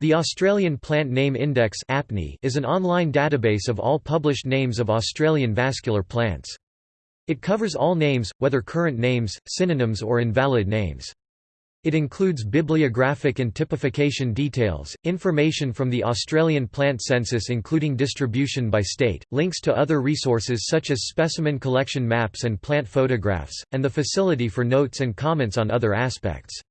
The Australian Plant Name Index is an online database of all published names of Australian vascular plants. It covers all names, whether current names, synonyms or invalid names. It includes bibliographic and typification details, information from the Australian plant census including distribution by state, links to other resources such as specimen collection maps and plant photographs, and the facility for notes and comments on other aspects.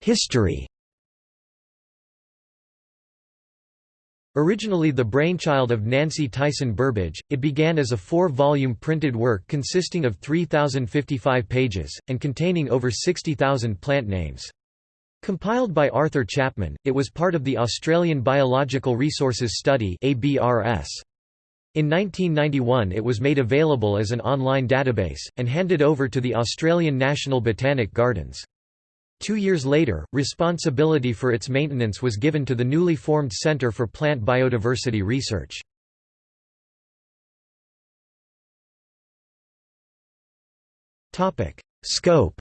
History Originally the brainchild of Nancy Tyson Burbidge, it began as a four-volume printed work consisting of 3,055 pages, and containing over 60,000 plant names. Compiled by Arthur Chapman, it was part of the Australian Biological Resources Study In 1991 it was made available as an online database, and handed over to the Australian National Botanic Gardens. Two years later, responsibility for its maintenance was given to the newly formed Centre for Plant Biodiversity Research. Scope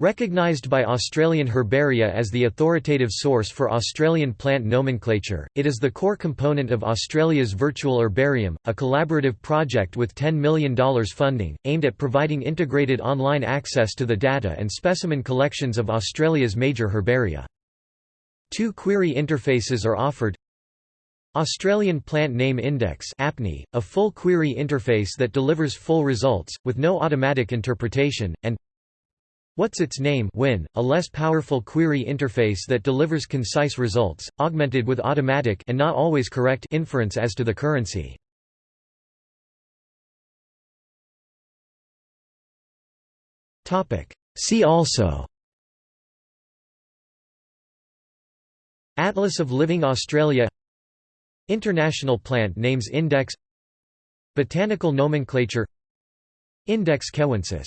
Recognised by Australian Herbaria as the authoritative source for Australian plant nomenclature, it is the core component of Australia's Virtual Herbarium, a collaborative project with $10 million funding, aimed at providing integrated online access to the data and specimen collections of Australia's major herbaria. Two query interfaces are offered Australian Plant Name Index APNI, a full query interface that delivers full results, with no automatic interpretation, and What's its name? WIN, a less powerful query interface that delivers concise results, augmented with automatic and not always correct inference as to the currency. See also. Atlas of Living Australia. International Plant Names Index. Botanical nomenclature. Index Kewensis